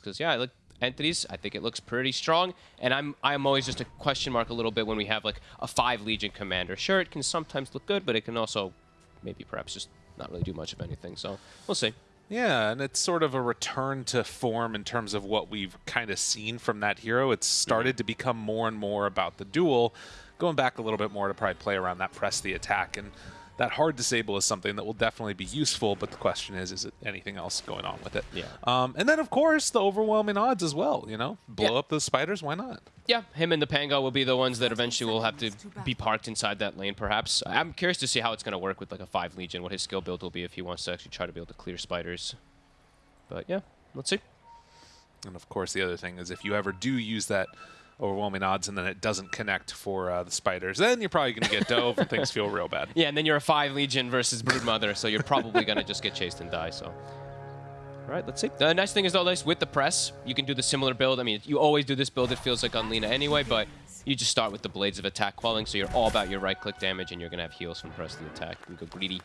Because yeah, I look entities. I think it looks pretty strong, and I'm I'm always just a question mark a little bit when we have like a five Legion commander. Sure, it can sometimes look good, but it can also maybe perhaps just not really do much of anything. So we'll see. Yeah, and it's sort of a return to form in terms of what we've kind of seen from that hero. It's mm-hmm. started to become more and more about the duel, going back a little bit more to probably play around that press the attack. And that hard disable is something that will definitely be useful, but the question is, is it anything else going on with it? Yeah. Um, and then, of course, the overwhelming odds as well, you know? Blow Yeah. up those spiders, why not? Yeah, him and the Pango will be the ones that eventually will have to be parked inside that lane, perhaps. I'm curious to see how it's going to work with like a 5 Legion, what his skill build will be if he wants to actually try to be able to clear spiders. But yeah, let's see. And of course, the other thing is if you ever do use that overwhelming odds and then it doesn't connect for uh, the spiders, then you're probably going to get dove and things feel real bad. Yeah, and then you're a 5 Legion versus Broodmother, so you're probably going to just get chased and die, so... All right, let's see. The nice thing is, though, Lace, with the press, you can do the similar build. I mean, you always do this build, it feels like on Lina anyway, but you just start with the Blades of Attack quelling, so you're all about your right-click damage, and you're going to have heals from press the attack. You go greedy.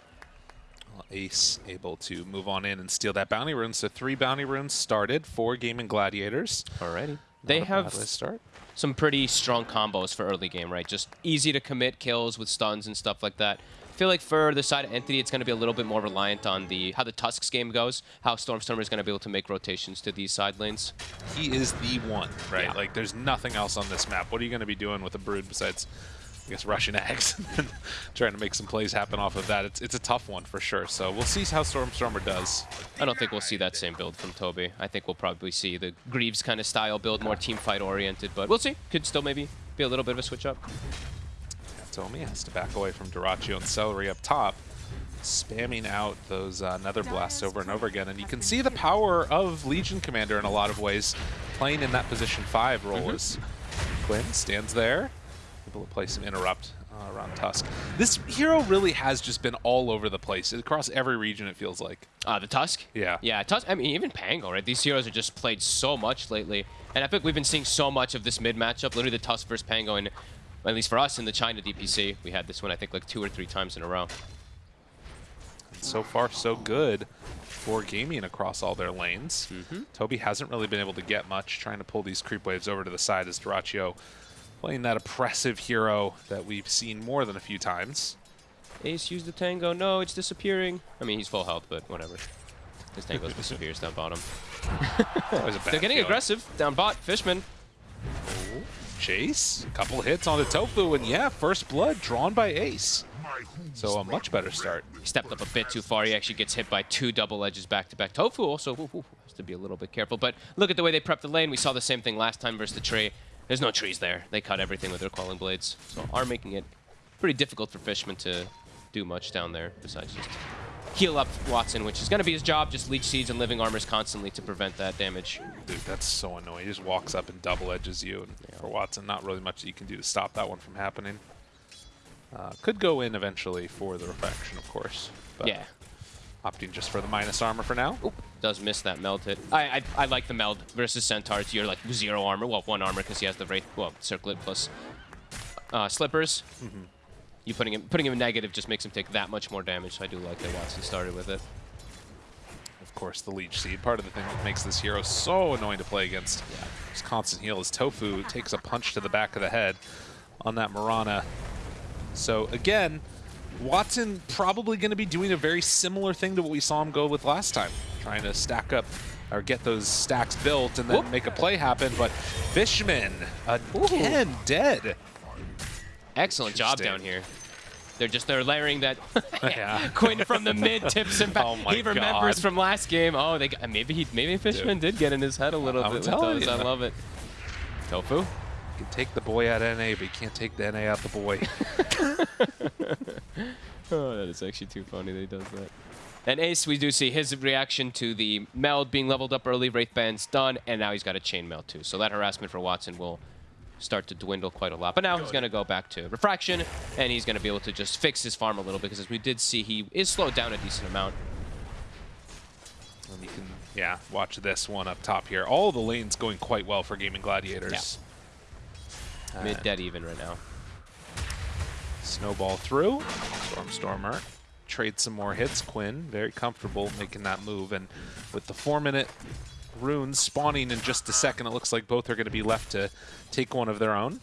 Ace able to move on in and steal that bounty rune. So three bounty runes started for Gaming Gladiators. Alrighty. They have bad way to start. some pretty strong combos for early game, right? Just easy to commit kills with stuns and stuff like that. I feel like for the side of Entity, it's going to be a little bit more reliant on the how the Tusks game goes, how Stormstormer is going to be able to make rotations to these side lanes. He is the one, right? Yeah. Like there's nothing else on this map. What are you going to be doing with a brood besides, I guess, rushing eggs and trying to make some plays happen off of that? It's it's a tough one for sure. So we'll see how Stormstormer does. I don't think we'll see that same build from Toby. I think we'll probably see the Greaves kind of style build, more team fight oriented, but we'll see. Could still maybe be a little bit of a switch up. Tomi has to back away from Dyrachyo and Seleri up top, spamming out those uh, Nether Blasts over and over again. And you can see the power of Legion Commander in a lot of ways, playing in that position 5 role as Quinn stands there, able to play some interrupt uh, around Tusk. This hero really has just been all over the place, across every region it feels like. Uh, the Tusk? Yeah. Yeah, Tusk, I mean, even Pango, right? These heroes are just played so much lately. And I think we've been seeing so much of this mid matchup, literally the Tusk versus Pango, and at least for us in the China DPC, we had this one, I think, like two or three times in a row. And so far, so good for gaming across all their lanes. Toby hasn't really been able to get much, trying to pull these creep waves over to the side as Dyrachyo playing that oppressive hero that we've seen more than a few times. Ace used the Tango. No, it's disappearing. I mean, he's full health, but whatever. His Tango disappears down bottom. Always a bad They're getting feeling. aggressive. Down bot. Fishman. Oh, Chase, a couple hits on the Tofu, and yeah, first blood drawn by Ace. So a much better start. He stepped up a bit too far. He actually gets hit by two double edges back to back. Tofu also ooh, ooh, has to be a little bit careful. But look at the way they prep the lane. We saw the same thing last time versus the tree. There's no trees there. They cut everything with their quelling blades. So are making it pretty difficult for Fishman to do much down there besides just heal up Watson, which is going to be his job. Just leech seeds and living armors constantly to prevent that damage. Dude, that's so annoying. He just walks up and double edges you. And for Watson, not really much that you can do to stop that one from happening. Uh, could go in eventually for the refraction, of course. But Yeah. Opting just for the minus armor for now. Oop, does miss that meld hit. I, I I like the meld versus Centaurs. You're like zero armor. Well, one armor because he has the wraith. Well, circlet plus uh, slippers. You putting him putting him in negative just makes him take that much more damage. So I do like that Watson started with it. Of course, the Leech Seed. Part of the thing that makes this hero so annoying to play against. Yeah. This constant heal is Tofu takes a punch to the back of the head on that Mirana. So again, Watson probably going to be doing a very similar thing to what we saw him go with last time. Trying to stack up or get those stacks built and then Whoop. make a play happen. But Fishman, again, dead. Excellent job down here. They're just they're layering that Yeah. Quinn from the mid tips him back. Oh he remembers God. from last game. Oh, they got, maybe he maybe Fishman did get in his head a little I'm bit with those. you. I love it. Tofu. Can take the boy out of NA, but you can't take the NA out the boy. Oh, that is actually too funny that he does that. And Ace, we do see his reaction to the meld being leveled up early. Wraith Band's done, and now he's got a chainmail too. So that harassment for Watson will start to dwindle quite a lot. But now he's going to go back to Refraction, and he's going to be able to just fix his farm a little because as we did see, he is slowed down a decent amount. And you can, yeah, watch this one up top here. All the lanes going quite well for Gaming Gladiators. Mid dead even right now. Snowball through. Stormstormer trade some more hits. Quinn very comfortable making that move, and with the four minute runes spawning in just a second. It looks like both are going to be left to take one of their own.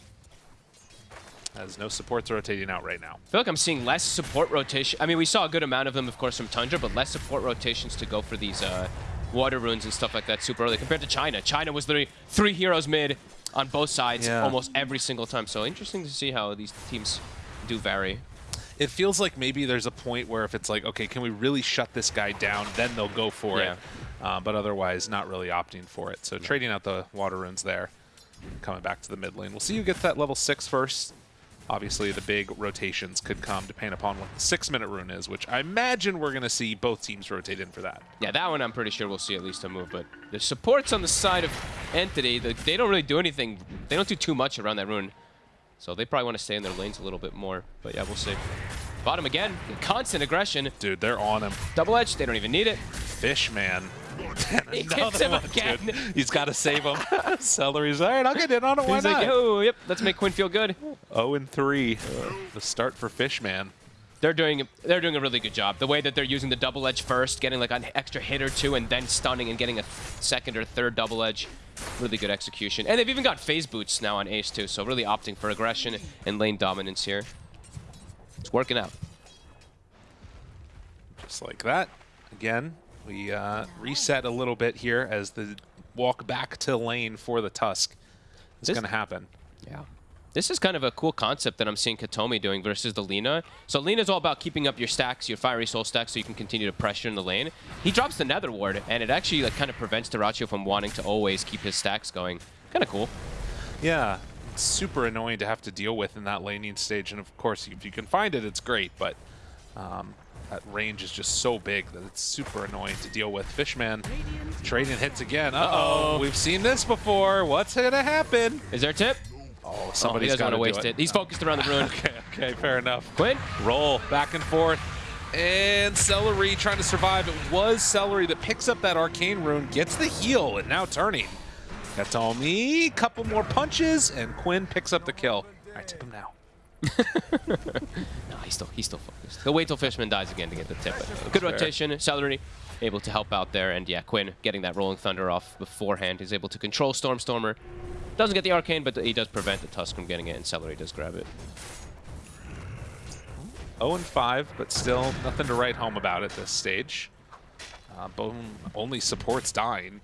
As no supports rotating out right now. I feel like I'm seeing less support rotation. I mean, we saw a good amount of them, of course, from Tundra, but less support rotations to go for these uh, water runes and stuff like that super early compared to China. China was literally three heroes mid on both sides Yeah. almost every single time. So interesting to see how these teams do vary. It feels like maybe there's a point where if it's like, okay, can we really shut this guy down? Then they'll go for Yeah. it. Uh, but otherwise, not really opting for it. So trading out the water runes there, coming back to the mid lane. We'll see who gets that level six first. Obviously, the big rotations could come depending upon what the six-minute rune is, which I imagine we're going to see both teams rotate in for that. Yeah, that one I'm pretty sure we'll see at least a move, but the supports on the side of Entity, they don't really do anything. They don't do too much around that rune. So they probably want to stay in their lanes a little bit more. But yeah, we'll see. Bottom again, constant aggression. Dude, they're on him. Double edge, they don't even need it. Fishman. He hits him one, again. dude. He's got to save him. Seleri's all right. I'll get in on it. Why He's not? like, oh, yep, let's make Quinn feel good. 0 and 3. The start for Fishman. They're doing they're doing a really good job. The way that they're using the double edge first, getting like an extra hit or two, and then stunning and getting a second or third double edge. Really good execution. And they've even got phase boots now on Ace too, so really opting for aggression and lane dominance here. It's working out. Just like that. Again, we uh, reset a little bit here as the walk back to lane for the Tusk is going to happen. Yeah. This is kind of a cool concept that I'm seeing Katomi doing versus the Lina. So Lina's all about keeping up your stacks, your Fiery Soul stacks, so you can continue to pressure in the lane. He drops the Nether Ward, and it actually like kind of prevents Dyrachyo from wanting to always keep his stacks going. Kind of cool. Yeah, it's super annoying to have to deal with in that laning stage. And of course, if you can find it, it's great. But um, that range is just so big that it's super annoying to deal with. Fishman trading hits again. Uh-oh. Uh-oh. We've seen this before. What's going to happen? Is there a tip? Oh, Oh, somebody's doesn't got to waste it. He's focused around the rune. Okay, okay, fair enough. Quinn? Roll back and forth. And Seleri trying to survive. It was Seleri that picks up that Arcane Rune, gets the heal, and now turning. That's all me. couple more punches, and Quinn picks up the kill. I tip him now. No, he's still he's still focused. He'll wait till Fishman dies again to get the tip. Good fair. rotation. Seleri able to help out there, and yeah, Quinn getting that Rolling Thunder off beforehand. He's able to control Stormstormer. Doesn't get the Arcane, but he does prevent the Tusk from getting it, and Seleri does grab it. 0 and 5, but still nothing to write home about at this stage. Uh, Bone only supports dying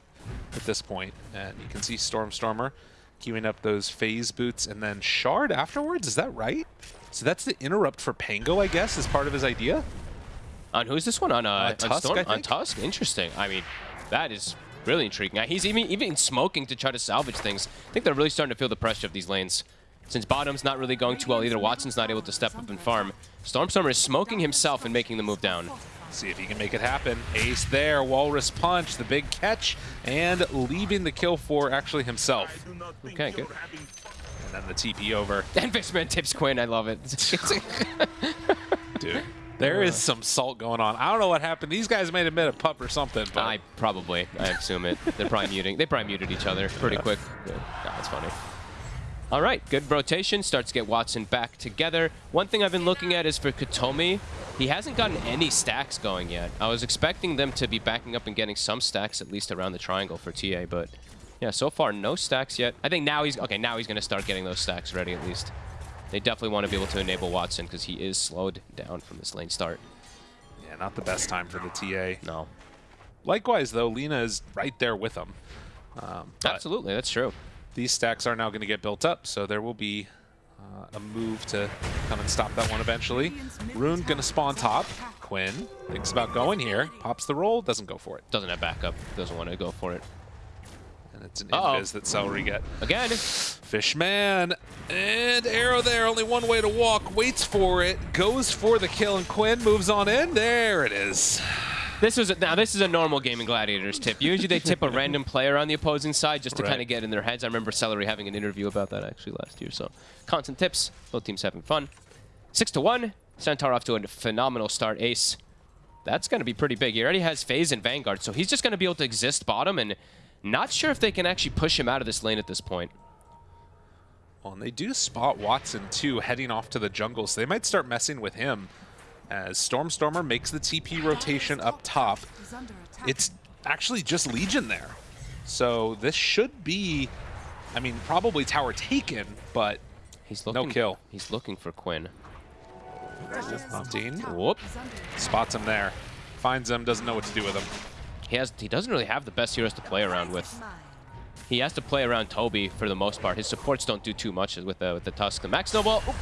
at this point, and you can see Stormstormer queuing up those phase boots and then Shard afterwards. Is that right? So that's the interrupt for Pango, I guess, as part of his idea. On who's this one? On, uh, on Tusk, Storm? I On? Tusk? Interesting. I mean, that is really intriguing. Uh, He's even even smoking to try to salvage things. I think they're really starting to feel the pressure of these lanes. Since bottom's not really going too well either, Watson's not able to step up and farm. Stormstormer is smoking himself and making the move down. See if he can make it happen. Ace there, Walrus Punch, the big catch, and leaving the kill for actually himself. Okay, good. And then the TP over. And Fishman tips Quinn. I love it. Dude, there is some salt going on. I don't know what happened. These guys may have been a pup or something, but I probably, I assume it. They're probably muting. They probably muted each other pretty quick. Yeah. Nah, that's funny. All right, good rotation. Starts to get Watson back together. One thing I've been looking at is for Katomi. He hasn't gotten any stacks going yet. I was expecting them to be backing up and getting some stacks at least around the triangle for TA, but yeah, so far no stacks yet. I think now he's okay. Now he's going to start getting those stacks ready at least. They definitely want to be able to enable Watson because he is slowed down from this lane start. yeah, not the best time for the TA. No, Likewise, though, Lina is right there with him. Um, absolutely, that's true. These stacks are now going to get built up, so there will be uh, a move to come and stop that one eventually. Rune going to spawn top. Quinn thinks about going here, pops the roll, doesn't go for it. Doesn't have backup. Doesn't want to go for it. And it's an Uh-oh. invis that Seleri get. Again, Fishman, and arrow there, only one way to walk, waits for it, goes for the kill, and Quinn moves on in. There it is. This was a, now this is a normal gaming gladiators tip. Usually they tip a random player on the opposing side just to Right. kind of get in their heads. I remember Seleri having an interview about that actually last year. So constant tips, both teams having fun. Six to one. Centaur off to a phenomenal start. Ace. That's going to be pretty big. He already has Phase and Vanguard, so he's just going to be able to exist bottom, and not sure if they can actually push him out of this lane at this point. Well, and they do spot Watson too, heading off to the jungle, so they might start messing with him. As Stormstormer makes the TP rotation up top, it's actually just Legion there. So this should be, I mean, probably tower taken, but He's looking. no kill. He's looking for Quinn. Mountain Whoop. spots him there. Finds him, doesn't know what to do with him. He has. He doesn't really have the best heroes to play around with. He has to play around Toby for the most part. His supports don't do too much with the with the Tusk. The Max Snowball oop,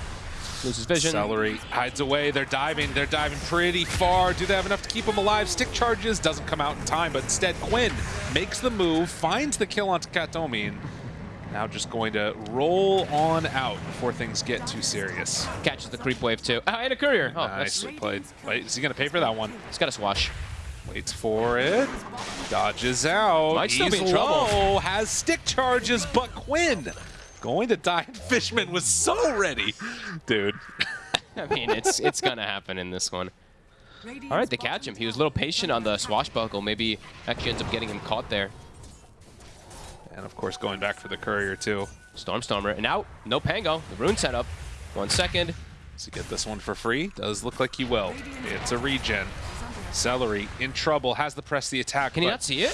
loses vision. Seleri hides away. They're diving. They're diving pretty far. Do they have enough to keep him alive? Stick charges doesn't come out in time, but instead Quinn makes the move, finds the kill onto Katomi, and now just going to roll on out before things get too serious. Catches the creep wave too. Ah, and a courier. Oh, Nicely that's, played. Wait, is he going to pay for that one? he's got a swash. Waits for it. Dodges out. Might still He's be in trouble. low, Has stick charges, but Quinn going to die. Fishman was so ready. Dude. I mean, it's it's gonna happen in this one. All right, they catch him. He was a little patient on the swashbuckle. Maybe actually ends up getting him caught there. And of course, going back for the courier, too. Stormstormer and out. No Pango. The rune setup. One second. Does he get this one for free? Does look like he will. It's a regen. Seleri in trouble. Has to press the attack. Can you not see it?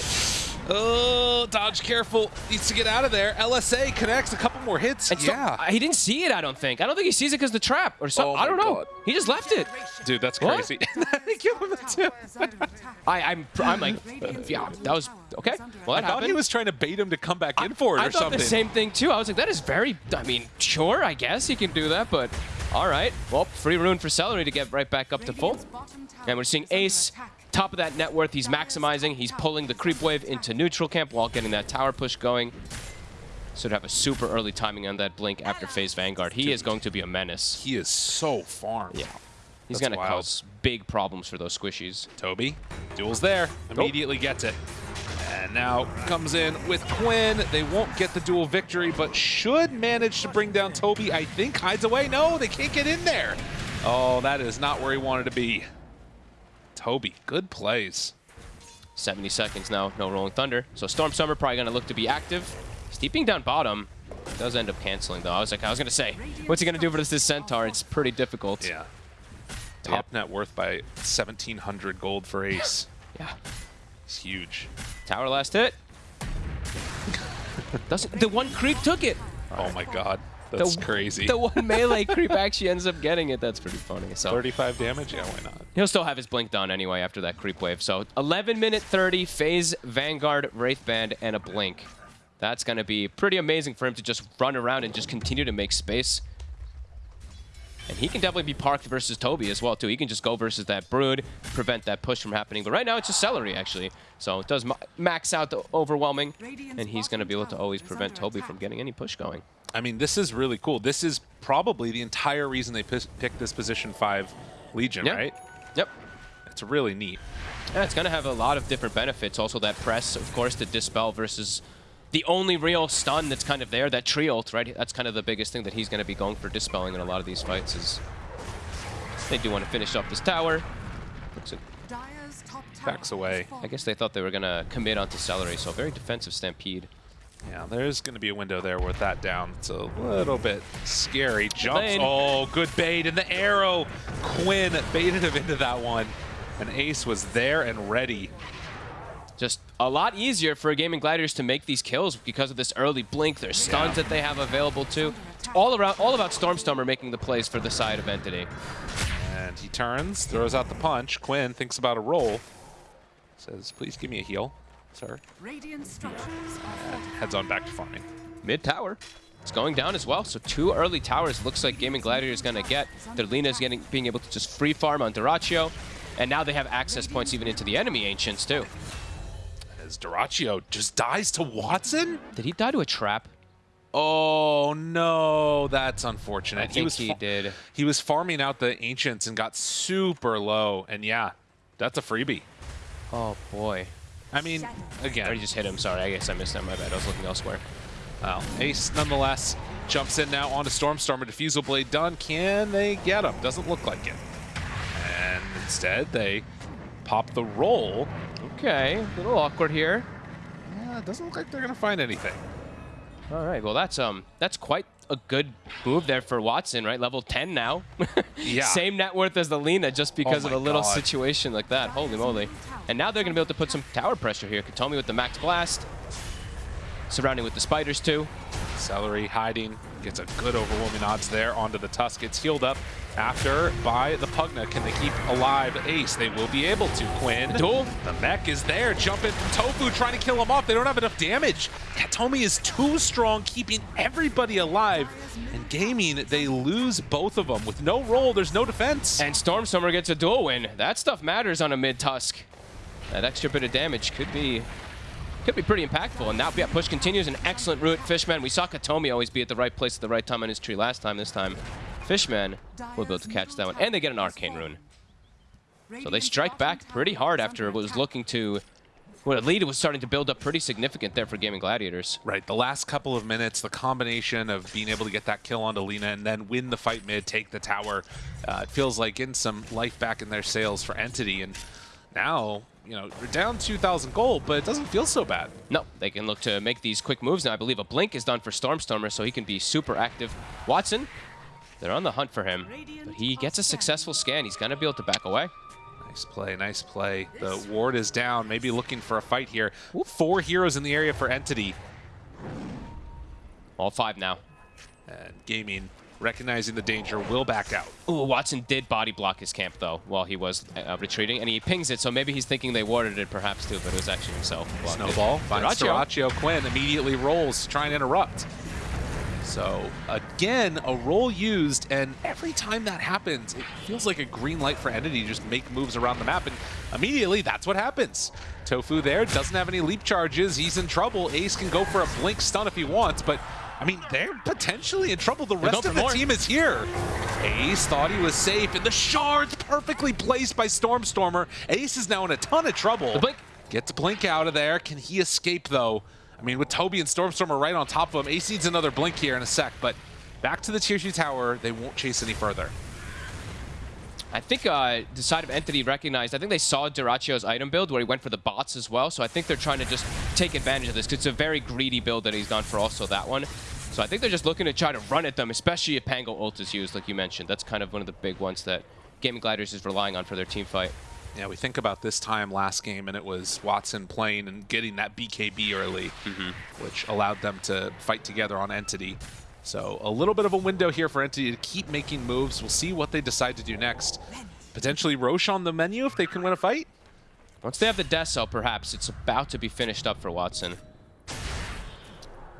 Oh, dodge careful. Needs to get out of there. LSA connects a couple more hits. Yeah. he didn't see it. I don't think. I don't think he sees it because the trap or something. Oh I don't know. God. He just left it. Dude, that's crazy. they give him a two. I, I'm I'm like, yeah, that was okay. Well, I thought he was trying to bait him to come back in for it I or thought something. the same thing too. I was like, that is very. I mean, sure, I guess he can do that, but all right. Well, free rune for Seleri to get right back up to full. And we're seeing Ace, top of that net worth. He's maximizing. He's pulling the creep wave into neutral camp while getting that tower push going. Should have a super early timing on that blink after phase Vanguard. He is going to be a menace. He is so farmed. Yeah. He's going to cause big problems for those squishies. Toby, duel's there. Immediately gets it. And now comes in with Quinn. They won't get the duel victory, but should manage to bring down Toby. I think hides away. No, they can't get in there. Oh, that is not where he wanted to be. Toby, good plays. 70 seconds now, no Rolling Thunder. So Stormstormer probably going to look to be active. Steeping down bottom. Does end up canceling though. I was like, I was going to say, what's he going to do versus this Centaur? It's pretty difficult. Yeah. Top net worth by 1,700 gold for Ace. Yeah. It's huge. Tower last hit. Doesn't the one creep took it? Oh my god. That's the, crazy. The one melee creep actually ends up getting it. That's pretty funny. So 35 damage? Yeah, why not? he'll still have his blink done anyway after that creep wave. So 11 minute 30 phase Vanguard Wraith Band and a blink. That's going to be pretty amazing for him to just run around and just continue to make space. And he can definitely be parked versus Toby as well, too. He can just go versus that Brood, prevent that push from happening. But right now, it's just Seleri, actually. So it does max out the overwhelming, and he's going to be able to always prevent Toby from getting any push going. I mean, this is really cool. This is probably the entire reason they picked this position 5 Legion, Yep. right? Yep. It's really neat. Yeah, it's going to have a lot of different benefits. Also, that press, of course, to dispel versus the only real stun that's kind of there, that tree ult, right? That's kind of the biggest thing that he's going to be going for dispelling in a lot of these fights is they do want to finish up this tower. Looks like, Backs away. I guess they thought they were going to commit onto Seleri, so very defensive Stampede. Yeah, there's going to be a window there with that down. It's a little bit scary. Jumps. Lane. Oh, good bait. And the arrow. Quinn baited him into that one. And Ace was there and ready. Just a lot easier for Gaming Gladiators to make these kills because of this early blink. There's stuns Yeah. that they have available too. It's all around, all about Stormstormer making the plays for the side of Entity. And he turns, throws out the punch. Quinn thinks about a roll. Says, please give me a heal, sir. Radiant structures And heads on back to farming. Mid tower. It's going down as well, so two early towers looks like Gaming Gladiator is going to get. Their Lina is getting, being able to just free farm on Dyrachyo, and now they have access points even into the enemy Ancients too. As Dyrachyo just dies to Watson? Did he die to a trap? Oh no, that's unfortunate. I think he fa- did. He was farming out the ancients and got super low, and yeah, that's a freebie. Oh boy. I mean, again. I just hit him, sorry, I guess I missed that, my bad, I was looking elsewhere. well, Ace nonetheless jumps in now onto Stormstormer. Diffusal Blade done. Can they get him? Doesn't look like it. And instead, they pop the roll. Okay, a little awkward here. Yeah, it doesn't look like they're gonna find anything. All right, well that's um that's quite a good move there for Watson, right? Level 10 now. Yeah. Same net worth as the Lina just because Oh of a little God. situation like that. Holy moly. And now they're going to be able to put some tower pressure here. Katomi with the max blast. Surrounding with the spiders too. Seleri hiding, gets a good overwhelming odds there onto the Tusk. Gets healed up after by the Pugna. Can they keep alive Ace? They will be able to, Quinn. Duel. The mech is there, jumping from Tofu, trying to kill him off. They don't have enough damage. Katomi is too strong, keeping everybody alive. And Gaming, they lose both of them. With no roll, there's no defense. And Stormstormer gets a duel win. That stuff matters on a mid-tusk. That extra bit of damage could be could be pretty impactful. And now, yeah, push continues. An excellent route. Fishman, we saw Katomi always be at the right place at the right time on his tree last time. This time, Fishman will be able to catch that one. And they get an Arcane Rune. So they strike back pretty hard after it was looking to... Well, the lead was starting to build up pretty significant there for Gaming Gladiators. Right, the last couple of minutes, the combination of being able to get that kill onto Lina and then win the fight mid, take the tower, uh, it feels like getting some life back in their sails for Entity. And now, you know, they're down 2,000 gold, but it doesn't feel so bad. No, they can look to make these quick moves now. I believe a blink is done for Stormstormer, so he can be super active. Watson, they're on the hunt for him, but he gets a successful scan. He's going to be able to back away. Nice play, nice play. The ward is down, maybe looking for a fight here. Four heroes in the area for Entity. All five now. And Gaming, recognizing the danger, will back out. Ooh, Watson did body block his camp, though, while he was uh, retreating, and he pings it, so maybe he's thinking they warded it perhaps, too, but it was actually himself. Snowball finds. Dyrachyo. Quinn immediately rolls to try and interrupt. So again, a roll used, and every time that happens, it feels like a green light for Entity to just make moves around the map, and immediately that's what happens. Tofu there doesn't have any leap charges. He's in trouble. Ace can go for a blink stun if he wants, but I mean, they're potentially in trouble. The rest of the more. team is here. Ace thought he was safe, and the shard's perfectly placed by Stormstormer. Ace is now in a ton of trouble. The blink. Gets Blink out of there. Can he escape, though? I mean, with Toby and Stormstormer right on top of him, Ace needs another Blink here in a sec, but back to the Tier 2 tower. They won't chase any further. I think uh, the side of Entity recognized, I think they saw Dyrachyo's item build where he went for the bots as well, so I think they're trying to just take advantage of this because it's a very greedy build that he's done for also that one. So I think they're just looking to try to run at them, especially if Pango ult is used, like you mentioned. That's kind of one of the big ones that Gaming Gliders is relying on for their team fight. Yeah, we think about this time last game, and it was Watson playing and getting that BKB early, which allowed them to fight together on Entity. So a little bit of a window here for Entity to keep making moves. We'll see what they decide to do next. Potentially Rosh on the menu if they can win a fight. Once they have the death cell, perhaps it's about to be finished up for Watson.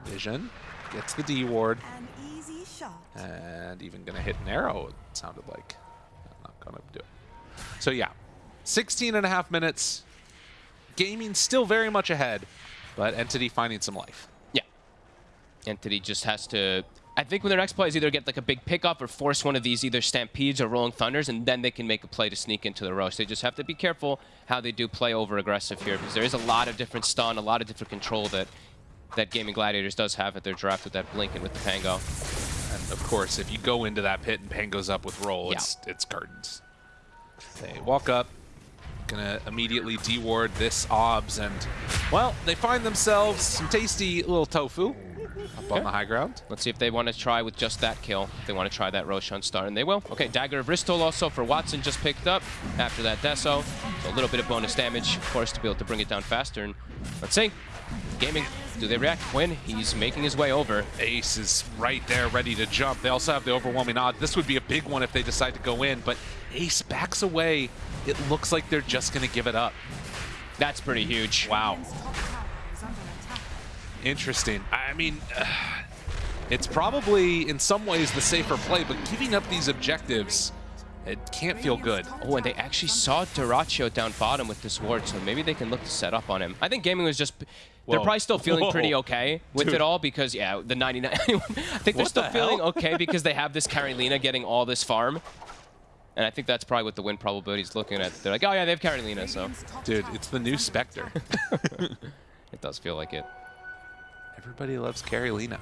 Vision gets the D ward, An easy shot. and even gonna hit an arrow, it sounded like. I'm not gonna do it. So yeah, 16 and a half minutes. Gaming still very much ahead, but Entity finding some life. Entity just has to... I think when their next play is either get like a big pickup or force one of these either Stampedes or Rolling Thunders, and then they can make a play to sneak into the Rosh. They just have to be careful how they do play over aggressive here, because there is a lot of different stun, a lot of different control that that Gaming Gladiators does have at their draft with that Blink and with the Pango. And of course, if you go into that pit and Pan goes up with roll, Yeah. it's it's curtains. They walk up, gonna immediately deward this obs, and well, they find themselves some tasty little tofu up on the high ground. Let's see if they want to try with just that kill. If they want to try that Roshan Star, and they will. Okay, Dagger of Ristul also for Watson just picked up after that Deso. So a little bit of bonus damage, for us to be able to bring it down faster. And let's see. Gaming, do they react? Win. He's making his way over. Ace is right there, ready to jump. They also have the overwhelming odd. This would be a big one if they decide to go in, but Ace backs away. It looks like they're just gonna give it up. That's pretty huge. Wow. Radiant's top tower is under attack. Interesting. I mean, it's probably in some ways the safer play, but giving up these objectives, it can't feel good. Oh, and they actually saw Dyrachyo down bottom with this ward, so maybe they can look to set up on him. I think Gaming was just... They're Whoa. probably still feeling Whoa. pretty okay with Dude. it all because, yeah, the 99... I think they're What still the feeling okay because they have this Carolina getting all this farm. And I think that's probably what the win probability is looking at. They're like, oh yeah, they have Carolina, so Dude, it's the new Spectre. it does feel like it. Everybody loves Carolina.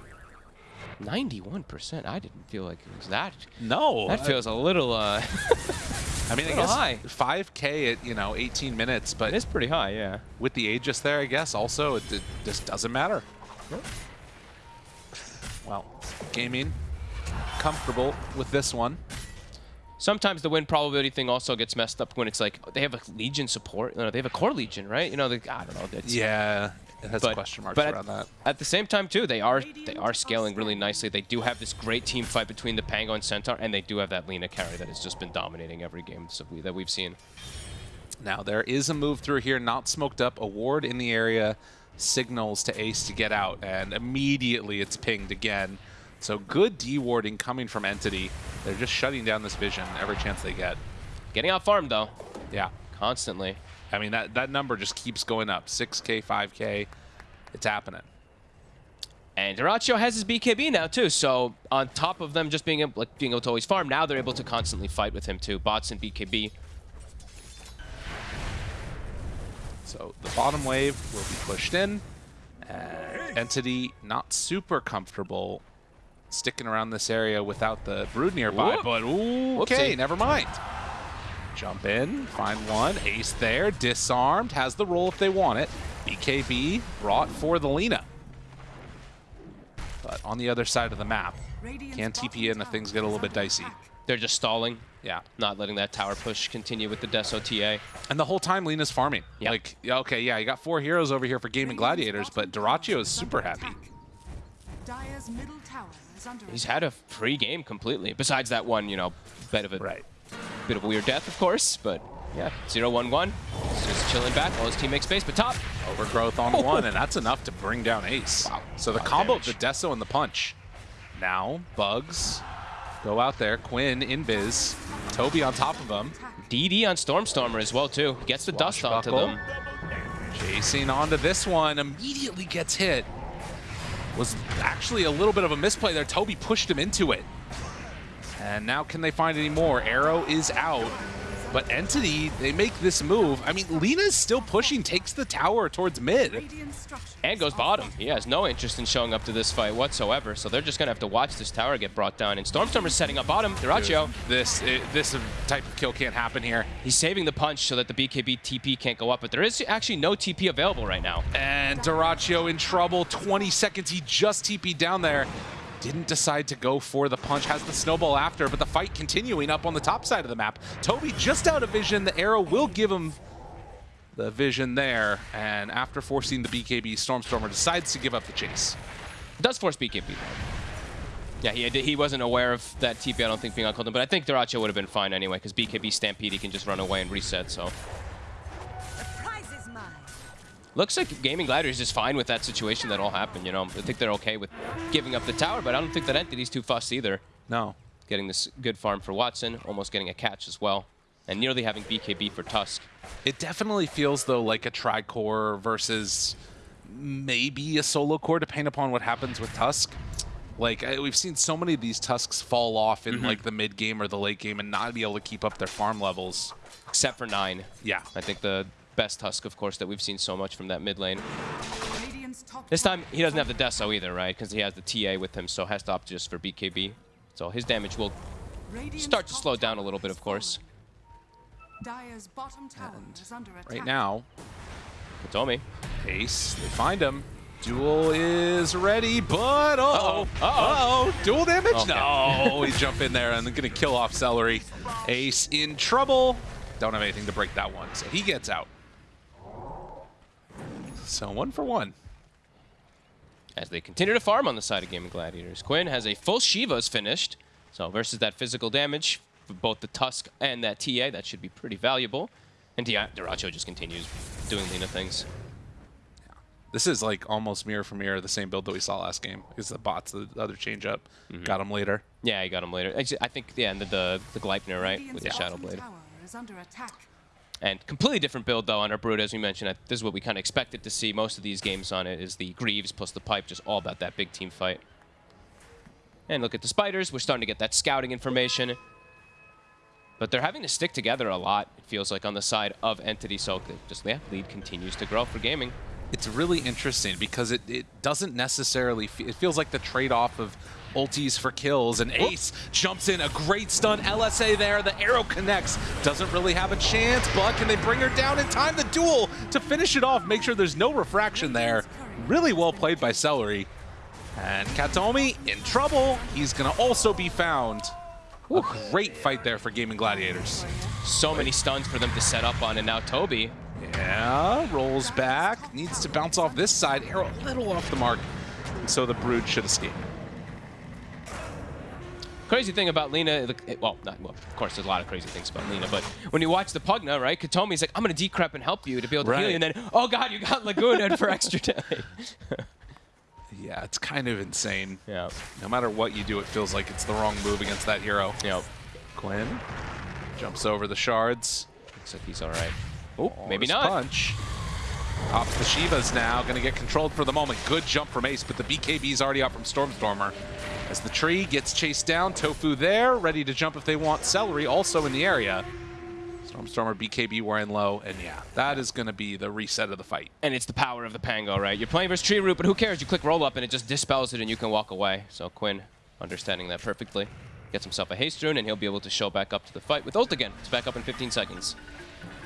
91%? I didn't feel like it was that. No. That feels a little, uh, I mean, I guess high. 5K at, you know, 18 minutes, but it is pretty high, yeah. with the Aegis there, I guess, also, it, it just doesn't matter. Well, gaming, comfortable with this one. Sometimes the win probability thing also gets messed up when it's like they have a Legion support. You know, they have a core Legion, right? You know, the, I don't know. Yeah. It has but, question marks but around at, that. At the same time, too, they are they are scaling really nicely. They do have this great team fight between the Pango and Centaur, and they do have that Lina carry that has just been dominating every game that we've seen. Now there is a move through here, not smoked up. A ward in the area signals to Ace to get out, and immediately it's pinged again. So good D-warding coming from Entity. They're just shutting down this vision every chance they get. Getting out farmed, though, Yeah. constantly. I mean, that, that number just keeps going up. 6K, 5K. It's happening. And Dyrachyo has his BKB now, too, so on top of them just being able, like, being able to always farm, now they're able to constantly fight with him, too. Bots and BKB. So the bottom wave will be pushed in. And Entity not super comfortable sticking around this area without the Brood nearby. Whoop. But ooh, okay, Whoopsie. never mind. Jump in, find one. Ace there, disarmed, has the roll if they want it. BKB brought for the Lina. But on the other side of the map, can bottom TP in if things get a little bit dicey. They're just stalling, Yeah. not letting that tower push continue with the Deso TA. And the whole time Lina's farming. Yep. Like, okay, yeah, you got four heroes over here for Gaming Gladiators, but Dyrachyo is super happy. Dire's middle tower is under He's had a free game completely, besides that one, you know, bit of a Right. Bit of a weird death, of course, but yeah, 0-1-1. Just chilling back while his team makes space, but top. Overgrowth on oh. one, and that's enough to bring down Ace. Wow. So the Wow, combo damage. of the Deso and the punch. Now, Bugs go out there. Quinn in Biz. Toby on top of him. DD on Stormstormer as well, too. Gets the dust onto them. Chasing onto this one. Immediately gets hit. Was actually a little bit of a misplay there. Toby pushed him into it. And now can they find any more? Arrow is out. But Entity, they make this move. I mean, Lina's still pushing, takes the tower towards mid. And goes bottom. He has no interest in showing up to this fight whatsoever, so they're just going to have to watch this tower get brought down. And Stormstormer's setting up bottom. Dyrachyo, This i- this type of kill can't happen here. he's saving the punch so that the BKB TP can't go up, but there is actually no TP available right now. And Dyrachyo in trouble. 20 seconds. He just TP'd down there. Didn't decide to go for the punch. Has the snowball after, but the fight continuing up on the top side of the map. Toby just out of vision. The arrow will give him the vision there. And after forcing the BKB, Stormstormer decides to give up the chase. Does force BKB. Yeah, he, he wasn't aware of that TP, I don't think, being on Colton, but I think Dyrachyo would have been fine anyway, because BKB Stampede, he can just run away and reset, so. Looks like Gaming Gladiators is just fine with that situation that all happened, you know. I think they're okay with giving up the tower, but I don't think that Entity's too fussed either. No. Getting this good farm for Watson, almost getting a catch as well, and nearly having BKB for Tusk. It definitely feels, though, like a tri-core versus maybe a solo core, depending upon what happens with Tusk. Like, I, we've seen so many of these Tusks fall off in, mm-hmm. like, the mid game or the late game and not be able to keep up their farm levels. Except for Nine. Yeah. I think the best Tusk, of course, that we've seen so much from that mid lane. This time, he doesn't have the Deso either, right? Because he has the TA with him, so has to opt just for BKB. So his damage will start to slow down a little bit, of course. fallen. Dire's bottom tower is under attack. Right now, Tomi. Ace, they find him. Duel is ready, but uh-oh. Uh-oh. Uh-oh. Uh-oh. Duel damage? Okay. No. we jump in there and going to kill off Seleri. Ace in trouble. Don't have anything to break that one, so he gets out. So uh, one for one. as they continue to farm on the side of Gaming Gladiators. Quinn has a full Shiva's finished, so versus that physical damage for both the Tusk and that TA, that should be pretty valuable. And Di- Dyrachyo just continues doing Lina things. This is like almost mirror for mirror the same build that we saw last game. Because the bots, the other change up, mm-hmm. got him later. Yeah, he got him later. Actually, I think, yeah, and the, the, the Gleipnir, right, Radiant's with the Shadow bottom Blade. And completely different build, though, on our Brood, as we mentioned. This is what we kind of expected to see most of these games on it, is the Greaves plus the Pipe, just all about that big team fight. And look at the Spiders. We're starting to get that scouting information. But they're having to stick together a lot, it feels like, on the side of Entity. So just, yeah, lead continues to grow for gaming. It's really interesting because it, it doesn't necessarily, it feels like the trade-off of ultis for kills and Ace jumps in, a great stun, LSA there, the arrow connects, doesn't really have a chance, but can they bring her down in time? The duel to finish it off, make sure there's no refraction there. Really well played by Seleri. And Katomi in trouble, he's gonna also be found. A great fight there for Gaming Gladiators. So many stuns for them to set up on, and now Toby Yeah, rolls back. Needs to bounce off this side. Arrow a little off the mark. So the Brood should escape. Crazy thing about Lina, the- well, not, well, of course, there's a lot of crazy things about Lina, but when you watch the Pugna, right, Katomi's like, I'm going to decrep and help you to be able to heal you, and then, oh god, you got Laguna for extra day. Yeah, it's kind of insane. yeah, No matter what you do, it feels like it's the wrong move against that hero. yep. Quinn jumps over the shards. Looks like he's all right. Oh, maybe not. Punch. Pops the Shivas now, going to get controlled for the moment. Good jump from Ace, but the BKB's already out from Stormstormer. As the tree gets chased down, Tofu there, ready to jump if they want. Seleri also in the area. Stormstormer, BKB wearing low, and yeah, that is going to be the reset of the fight. And it's the power of the Pango, right? You're playing versus Tree Root, but who cares? You click roll up and it just dispels it and you can walk away. So Quinn, understanding that perfectly, gets himself a haste rune and he'll be able to show back up to the fight with ult again. It's back up in 15 seconds.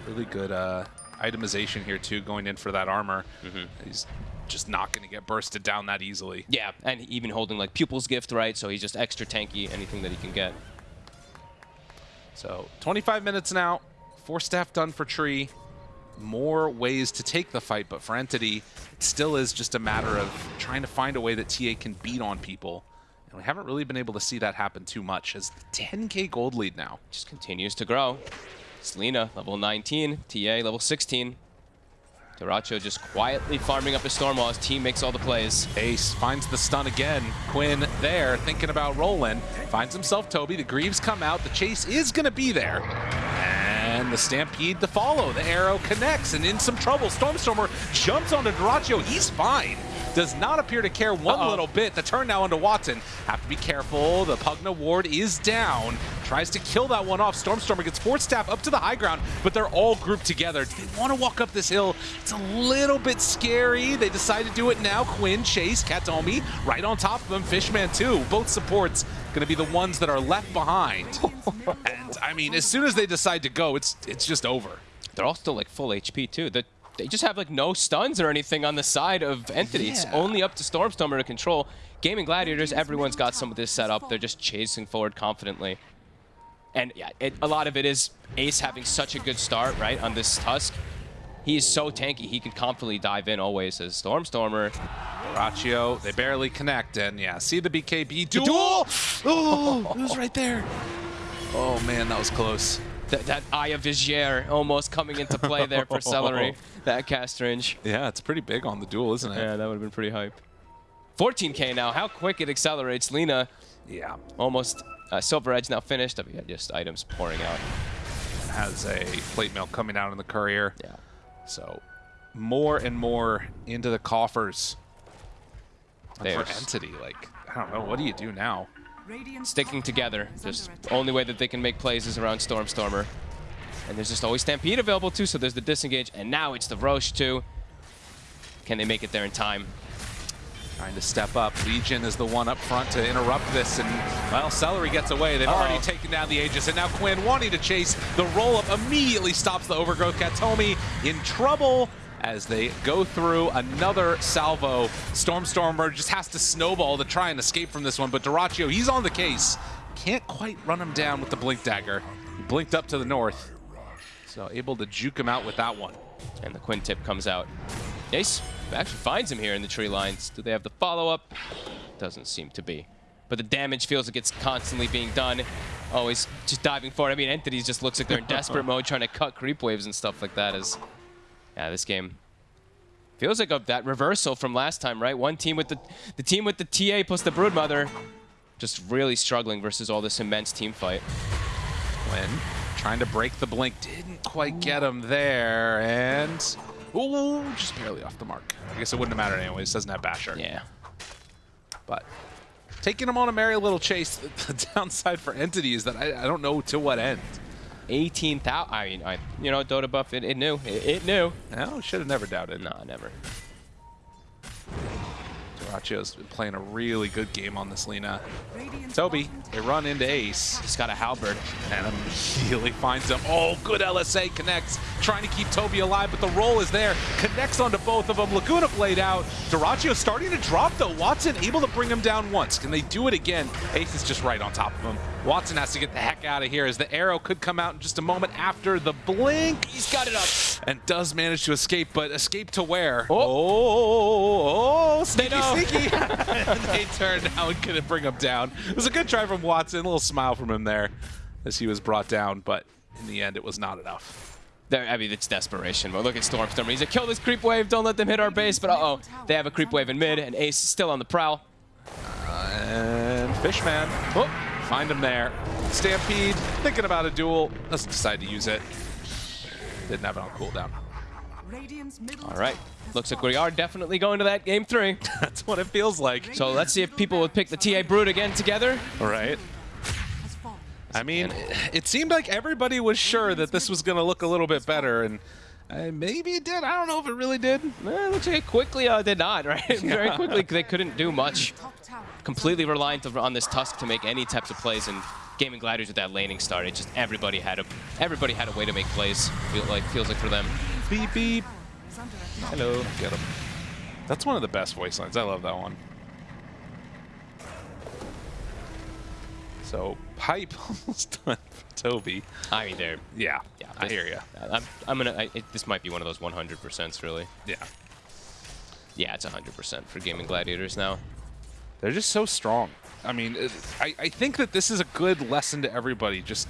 Really good uh, itemization here, too, going in for that armor. Mm-hmm. He's just not going to get bursted down that easily. Yeah, and even holding like Pupil's Gift, right? So he's just extra tanky, anything that he can get. So 25 minutes now, four staff done for Tree. More ways to take the fight, but for Entity, it still is just a matter of trying to find a way that TA can beat on people. And we haven't really been able to see that happen too much as the 10k gold lead now. Just continues to grow. Selena, level 19. TA, level 16. Dyrachyo just quietly farming up his storm while his team makes all the plays. Ace finds the stun again. Quinn there, thinking about rolling. Finds himself Toby. The Greaves come out. The chase is going to be there. And the Stampede to follow. The arrow connects and in some trouble. Stormstormer jumps onto Dyrachyo. He's fine. Does not appear to care one Uh-oh. little bit. The turn now onto Watson. Have to be careful. The Pugna ward is down. Tries to kill that one off. Stormstormer gets fourth staff up to the high ground, but they're all grouped together. Do they want to walk up this hill? It's a little bit scary. They decide to do it now. Quinn, Chase, Katomi, right on top of them. Fishman too. Both supports going to be the ones that are left behind. and I mean, as soon as they decide to go, it's it's just over. They're all still like full HP too. The, they just have like no stuns or anything on the side of Entity. It's only up to Stormstormer to control. Gaming Gladiators, everyone's got some of this set up. They're just chasing forward confidently. And yeah, it, a lot of it is Ace having such a good start, right, on this Tusk. He is so tanky. He can confidently dive in always as Stormstormer. Raccio, they barely connect, and yeah, see the BKB duel. Oh, it was right there. Oh man, that was close. That, that Eye of Vizier almost coming into play there for Seleri. That cast range. Yeah, it's pretty big on the duel, isn't it? Yeah, that would have been pretty hype. 14k now. How quick it accelerates. Lina Yeah. almost uh, Silver Edge now finished. We got just items pouring out. Has a plate mail coming out in the courier. Yeah. So more and more into the coffers. And for Entity, like, I don't know, what do you do now? Sticking together. Just attack. only way that they can make plays is around Stormstormer. And there's just always Stampede available too, so there's the disengage. And now it's the Rosh too. Can they make it there in time? Trying to step up. Legion is the one up front to interrupt this, and, well, Seleri gets away. They've Uh-oh. already taken down the Aegis, and now Quinn wanting to chase. The roll-up immediately stops the overgrowth. Katomi in trouble as they go through another salvo. Stormstormer just has to snowball to try and escape from this one, but Dyrachyo, he's on the case. Can't quite run him down with the Blink Dagger. He blinked up to the north, so able to juke him out with that one. And the Quintip comes out. Ace actually finds him here in the tree lines. Do they have the follow-up? Doesn't seem to be. But the damage feels like it's constantly being done. Always just diving forward. I mean, Entities just looks like they're in desperate mode trying to cut creep waves and stuff like that. As Yeah, this game feels like a, that reversal from last time, right? One team with the, the team with the TA plus the Broodmother just really struggling versus all this immense team fight. Quinn trying to break the blink, didn't quite get him there, and ooh, just barely off the mark. I guess it wouldn't have mattered anyways. Doesn't have Basher. Yeah. But taking him on a merry little chase. The downside for Entity is that I, I don't know to what end. 18,000. I mean, I, you know, Dotabuff, it, it knew. It, it knew. No, should have never doubted. No, never. Dyrachyo's been playing a really good game on this Lina. Radiant's Toby, bottom they run into Ace. He's got a halberd. and immediately finds him. Oh, good LSA connects. trying to keep Toby alive, but the roll is there. Connects onto both of them. Laguna Blade out. Duraccio starting to drop, though. Watson able to bring him down once. Can they do it again? Ace is just right on top of him. Watson has to get the heck out of here as the arrow could come out in just a moment after the blink. He's got it up. And does manage to escape, but escape to where? Oh. oh, oh sneaky, know. sneaky. they turn now and couldn't bring him down. It was a good try from Watson, a little smile from him there as he was brought down, but in the end, it was not enough. There, I mean, it's desperation. But look at Storm. Stormstorm. He's like, kill this creep wave. Don't let them hit our base. But uh-oh, they have a creep wave in mid, and Ace is still on the prowl. And Fishman, oh, find him there. Stampede, thinking about a duel, doesn't decide to use it. Didn't have it on cooldown. All right. Looks like we are definitely going to that game three. That's what it feels like. So let's see if people would pick the TA Brood again together. All right. I mean, it seemed like everybody was sure that this was going to look a little bit better, and uh, maybe it did. I don't know if it really did. Eh, looks like it quickly uh, did not, right? Very quickly, they couldn't do much. Completely reliant on this Tusk to make any types of plays, and Gaming Gladiators with that laning start, it just everybody had a everybody had a way to make plays. Feel like feels like for them. Beep, beep. Is. Hello. Get him. That's one of the best voice lines. I love that one. So, pipe almost done for Toby. I mean, they're Yeah, yeah. I hear you. I'm, I'm gonna. I, it, this might be one of those 100%s, really. Yeah. Yeah, it's 100% for Gaming Gladiators now. They're just so strong. I mean, it, I, I think that this is a good lesson to everybody. Just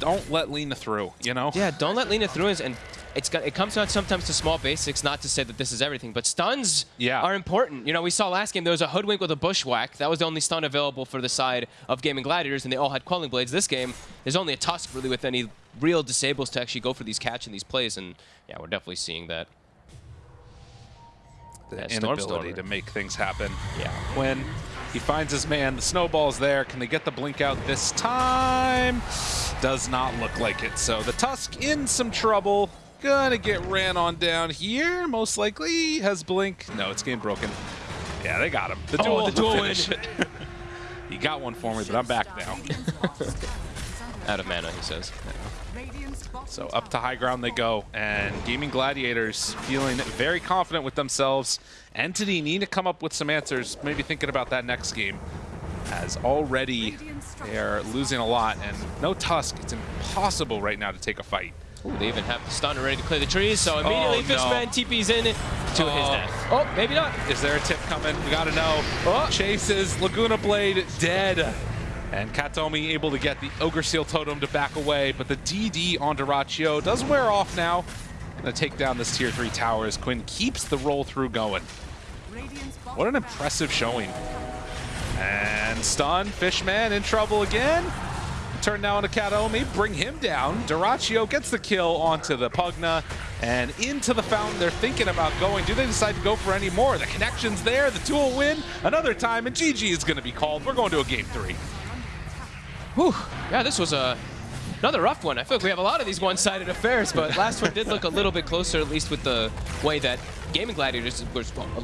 don't let Lina through, you know? Yeah, don't let Lina through, and it's got, it comes down sometimes to small basics. Not to say that this is everything, but stuns Yeah. are important. You know, we saw last game there was a hoodwink with a bushwhack. That was the only stun available for the side of Gaming Gladiators, and they all had quelling blades. This game, there's only a tusk really with any real disables to actually go for these catch and these plays, and yeah, we're definitely seeing that. the Yeah, inability Stormstormer. to make things happen. Yeah. When he finds his man, the snowball's there. Can they get the blink out this time? Does not look like it. So the Tusk in some trouble. Gonna get ran on down here, most likely. Has blink. No, it's game broken. Yeah, they got him. The Oh, duel, the duel finish it. he got one for me, but I'm back now. Radiant's bottom tower is under Out of mana, he says. So up to high ground they go, and Gaming Gladiators feeling very confident with themselves. Entity need to come up with some answers, maybe thinking about that next game, as already they're losing a lot, and no Tusk, it's impossible right now to take a fight. Ooh, they even have the stunner ready to clear the trees, so immediately Oh, no. Fishman TP's in to his Oh. death. Oh, maybe not. Is there a tip coming? We gotta know. Oh. Chases, Laguna Blade dead. And Kataomi able to get the Ogre Seal Totem to back away, but the DD on Dyrachyo does wear off now. Gonna take down this tier 3 tower as Quinn keeps the roll through going. What an impressive showing. And stun, Fishman in trouble again. Turn now onto Kataomi, bring him down. Dyrachyo gets the kill onto the Pugna and into the fountain. They're thinking about going. Do they decide to go for any more? The connection's there, the two will win another time, and GG is going to be called. We're going to a game three. Whew. Yeah, this was a another rough one. I feel like we have a lot of these one-sided affairs, but last one did look a little bit closer, at least with the way that Gaming Gladiators was